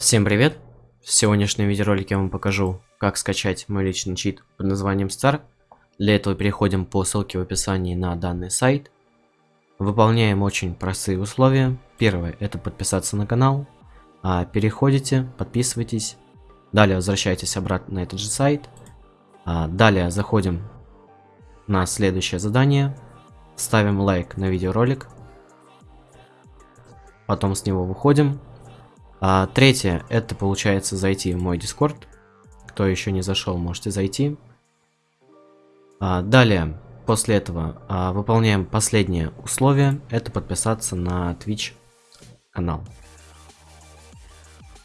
Всем привет! В сегодняшнем видеоролике я вам покажу, как скачать мой личный чит под названием Star. Для этого переходим по ссылке в описании на данный сайт. Выполняем очень простые условия. Первое это подписаться на канал. А переходите, подписывайтесь. Далее возвращайтесь обратно на этот же сайт. А далее заходим на следующее задание. Ставим лайк на видеоролик. Потом с него выходим а, третье, это получается зайти в мой Discord. Кто еще не зашел, можете зайти. А, далее, после этого а, выполняем последнее условие. Это подписаться на Twitch канал.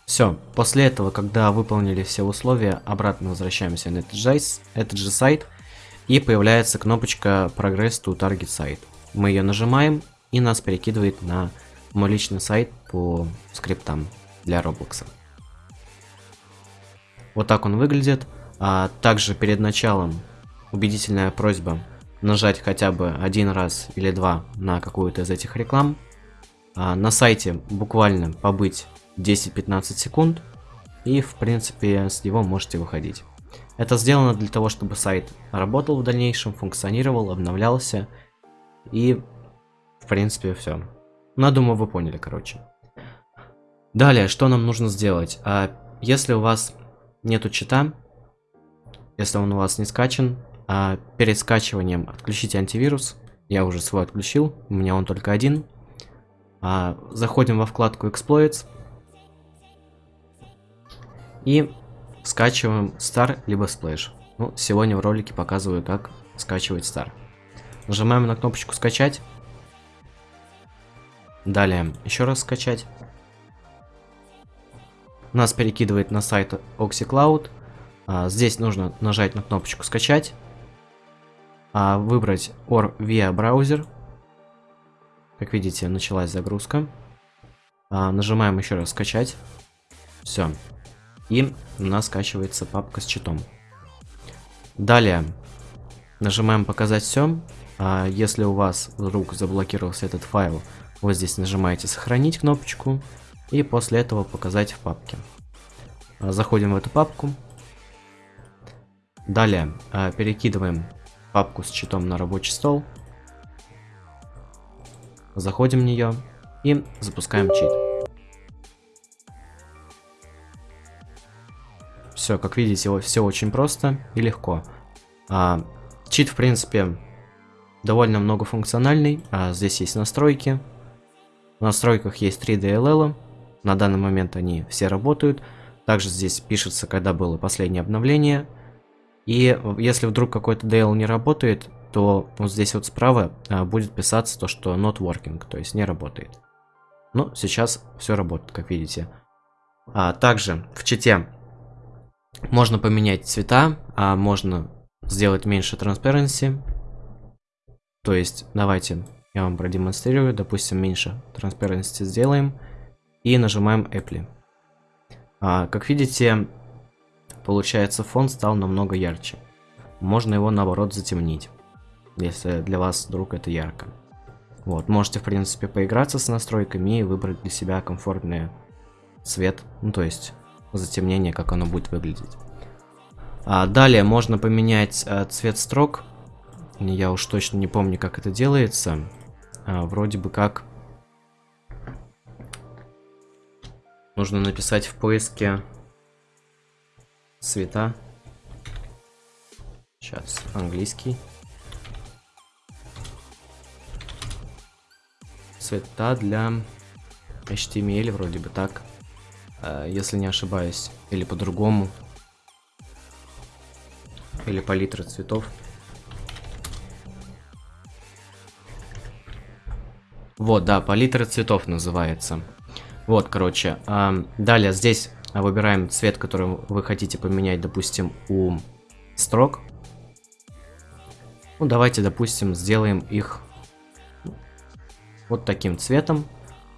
Все, после этого, когда выполнили все условия, обратно возвращаемся на этот же, этот же сайт. И появляется кнопочка Progress to Target Site. Мы ее нажимаем, и нас перекидывает на мой личный сайт по скриптам для Роблокса. Вот так он выглядит. А также перед началом убедительная просьба нажать хотя бы один раз или два на какую-то из этих реклам. А на сайте буквально побыть 10-15 секунд. И в принципе с него можете выходить. Это сделано для того, чтобы сайт работал в дальнейшем, функционировал, обновлялся. И в принципе все. Ну, думаю, вы поняли, короче. Далее, что нам нужно сделать? А, если у вас нету чита, если он у вас не скачан, а, перед скачиванием отключите антивирус. Я уже свой отключил, у меня он только один. А, заходим во вкладку Exploits. И скачиваем Star либо Splash. Ну, сегодня в ролике показываю, как скачивать Star. Нажимаем на кнопочку скачать. Далее еще раз скачать нас перекидывает на сайт OxyCloud. А, здесь нужно нажать на кнопочку «Скачать», а, выбрать OR via браузер. Как видите, началась загрузка. А, нажимаем еще раз «Скачать». Все. И у нас скачивается папка с читом. Далее нажимаем «Показать все». Если у вас вдруг заблокировался этот файл, вы здесь нажимаете «Сохранить» кнопочку и после этого показать в папке. А, заходим в эту папку. Далее а, перекидываем папку с читом на рабочий стол. Заходим в нее и запускаем чит. Все, как видите, все очень просто и легко. А, чит, в принципе, довольно многофункциональный. Здесь есть настройки. В настройках есть 3 DLL. На данный момент они все работают. Также здесь пишется, когда было последнее обновление. И если вдруг какой-то DL не работает, то вот здесь вот справа а, будет писаться то, что not working, то есть не работает. Но сейчас все работает, как видите. А, также в чите можно поменять цвета, а можно сделать меньше transparency. То есть давайте я вам продемонстрирую, допустим, меньше transparency сделаем и нажимаем Apple. А, как видите, получается фон стал намного ярче. Можно его наоборот затемнить, если для вас вдруг это ярко. Вот, можете в принципе поиграться с настройками и выбрать для себя комфортный цвет, ну то есть затемнение, как оно будет выглядеть. А, далее можно поменять а, цвет строк. Я уж точно не помню, как это делается. А, вроде бы как Нужно написать в поиске цвета. Сейчас, английский. Цвета для HTML, вроде бы так. Э, если не ошибаюсь. Или по-другому. Или палитра цветов. Вот, да, палитра цветов называется. Вот, короче. Далее здесь выбираем цвет, который вы хотите поменять, допустим, у строк. Ну, давайте, допустим, сделаем их вот таким цветом.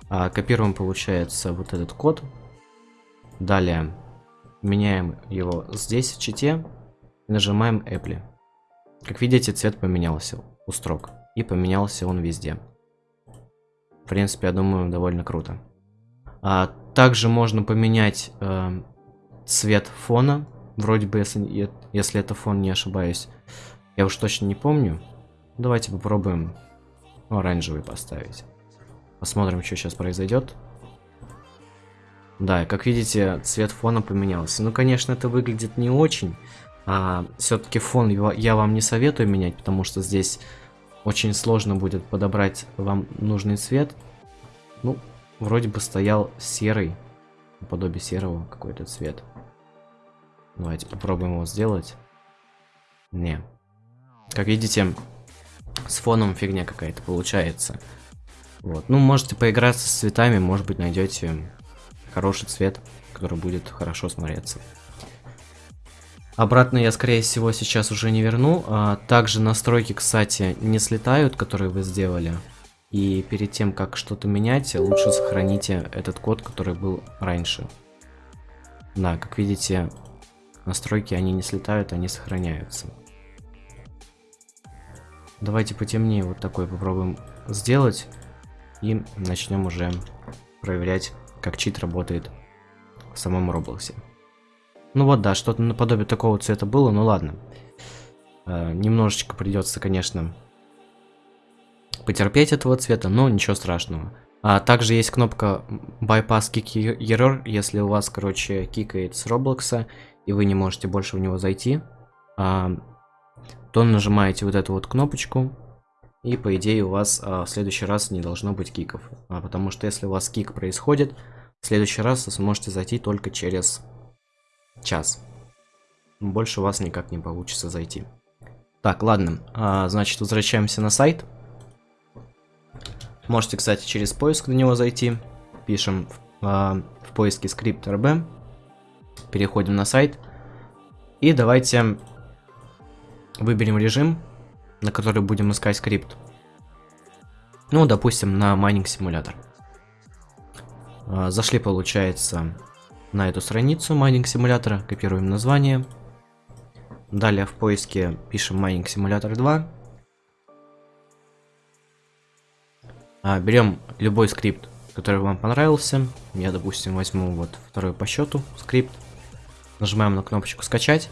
А, копируем, получается, вот этот код. Далее меняем его здесь, в чите. Нажимаем Apple. Как видите, цвет поменялся у строк. И поменялся он везде. В принципе, я думаю, довольно круто. А, также можно поменять э, цвет фона. Вроде бы, если, если это фон, не ошибаюсь. Я уж точно не помню. Давайте попробуем оранжевый поставить. Посмотрим, что сейчас произойдет. Да, как видите, цвет фона поменялся. Ну, конечно, это выглядит не очень. А, Все-таки фон я вам не советую менять, потому что здесь очень сложно будет подобрать вам нужный цвет. Ну, вроде бы стоял серый, подобие серого какой-то цвет. Давайте попробуем его сделать. Не. Как видите, с фоном фигня какая-то получается. Вот. Ну, можете поиграться с цветами, может быть, найдете хороший цвет, который будет хорошо смотреться. Обратно я, скорее всего, сейчас уже не верну. А, также настройки, кстати, не слетают, которые вы сделали. И перед тем, как что-то менять, лучше сохраните этот код, который был раньше. Да, как видите, настройки, они не слетают, они сохраняются. Давайте потемнее вот такой попробуем сделать. И начнем уже проверять, как чит работает в самом Роблоксе. Ну вот, да, что-то наподобие такого цвета было, ну ладно. Э, немножечко придется, конечно, потерпеть этого цвета, но ничего страшного. А также есть кнопка Bypass Kick Error, если у вас, короче, кикает с Роблокса, и вы не можете больше в него зайти, а, то нажимаете вот эту вот кнопочку, и по идее у вас а, в следующий раз не должно быть киков. А, потому что если у вас кик происходит, в следующий раз вы сможете зайти только через час. Больше у вас никак не получится зайти. Так, ладно, а, значит возвращаемся на сайт. Можете, кстати, через поиск на него зайти. Пишем а, в поиске скрипт RB. Переходим на сайт. И давайте выберем режим, на который будем искать скрипт. Ну, допустим, на Mining Simulator. А, зашли, получается, на эту страницу майнинг симулятора, копируем название. Далее в поиске пишем Mining Simulator 2. А, берем любой скрипт, который вам понравился. Я, допустим, возьму вот второй по счету скрипт. Нажимаем на кнопочку скачать.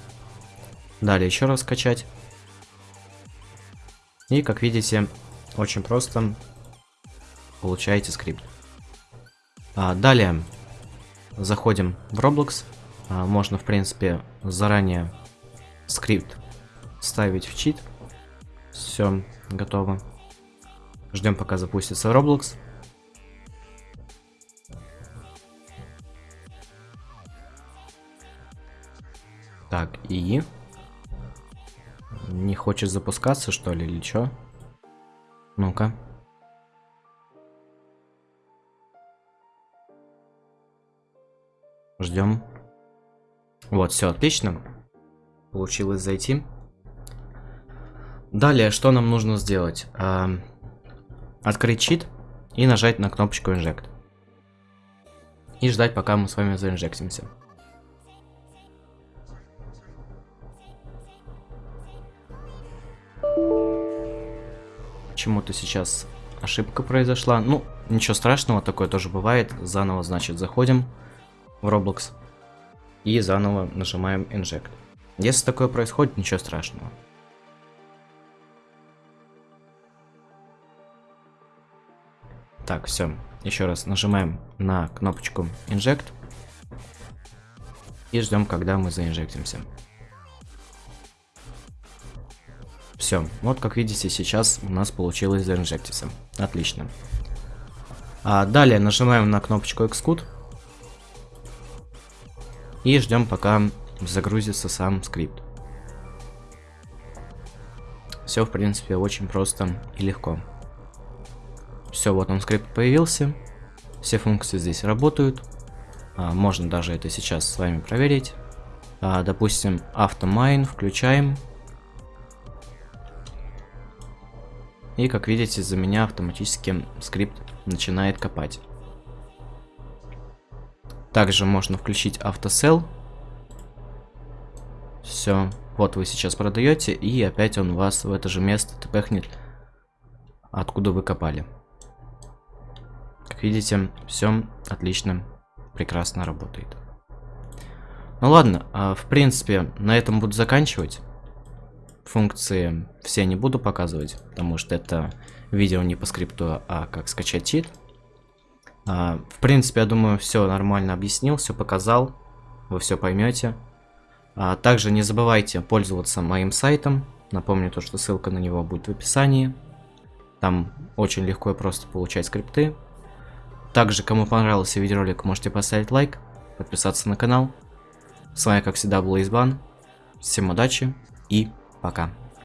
Далее еще раз скачать. И, как видите, очень просто получаете скрипт. А, далее заходим в Roblox. А, можно, в принципе, заранее скрипт ставить в чит. Все, готово. Ждем, пока запустится Roblox. Так, и... Не хочет запускаться, что ли, или что? Ну-ка. Ждем. Вот, все отлично. Получилось зайти. Далее, что нам нужно сделать? Открыть чит и нажать на кнопочку Inject. И ждать, пока мы с вами заинжектимся. Почему-то сейчас ошибка произошла. Ну, ничего страшного, такое тоже бывает. Заново, значит, заходим в Roblox и заново нажимаем Inject. Если такое происходит, ничего страшного. Так, все. Еще раз нажимаем на кнопочку Inject. И ждем, когда мы заинжектимся. Все, вот как видите, сейчас у нас получилось заинжектиться. Отлично. А далее нажимаем на кнопочку Xcode. И ждем, пока загрузится сам скрипт. Все, в принципе, очень просто и легко. Все, вот он скрипт появился. Все функции здесь работают. А, можно даже это сейчас с вами проверить. А, допустим, автомайн включаем. И как видите, за меня автоматически скрипт начинает копать. Также можно включить автосел. Все. Вот вы сейчас продаете, и опять он вас в это же место тпхнет, откуда вы копали. Видите, все отлично прекрасно работает. Ну ладно, а, в принципе, на этом буду заканчивать. Функции все не буду показывать, потому что это видео не по скрипту, а как скачать чит. А, в принципе, я думаю, все нормально объяснил, все показал, вы все поймете. А, также не забывайте пользоваться моим сайтом. Напомню то, что ссылка на него будет в описании. Там очень легко и просто получать скрипты. Также, кому понравился видеоролик, можете поставить лайк, подписаться на канал. С вами, как всегда, был Избан. Всем удачи и пока.